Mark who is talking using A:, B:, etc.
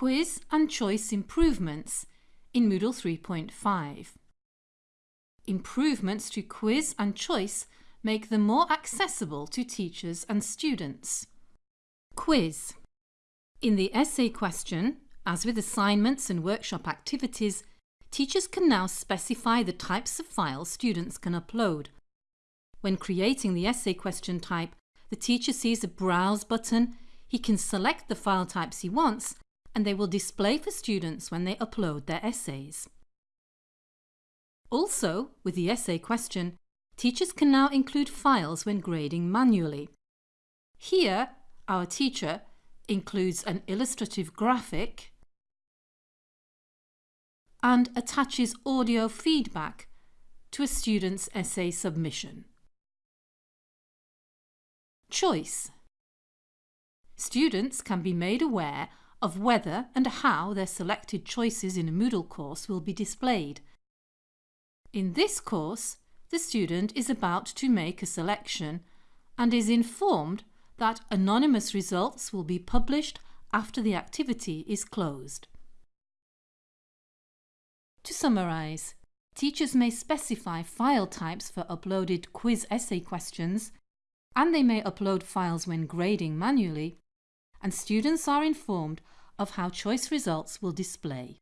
A: Quiz and Choice Improvements in Moodle 3.5. Improvements to quiz and choice make them more accessible to teachers and students. Quiz. In the essay question, as with assignments and workshop activities, teachers can now specify the types of files students can upload. When creating the essay question type, the teacher sees a Browse button, he can select the file types he wants and they will display for students when they upload their essays. Also, with the essay question, teachers can now include files when grading manually. Here, our teacher includes an illustrative graphic and attaches audio feedback to a student's essay submission. Choice Students can be made aware of whether and how their selected choices in a Moodle course will be displayed. In this course, the student is about to make a selection and is informed that anonymous results will be published after the activity is closed. To summarise, teachers may specify file types for uploaded quiz essay questions and they may upload files when grading manually and students are informed of how choice results will display.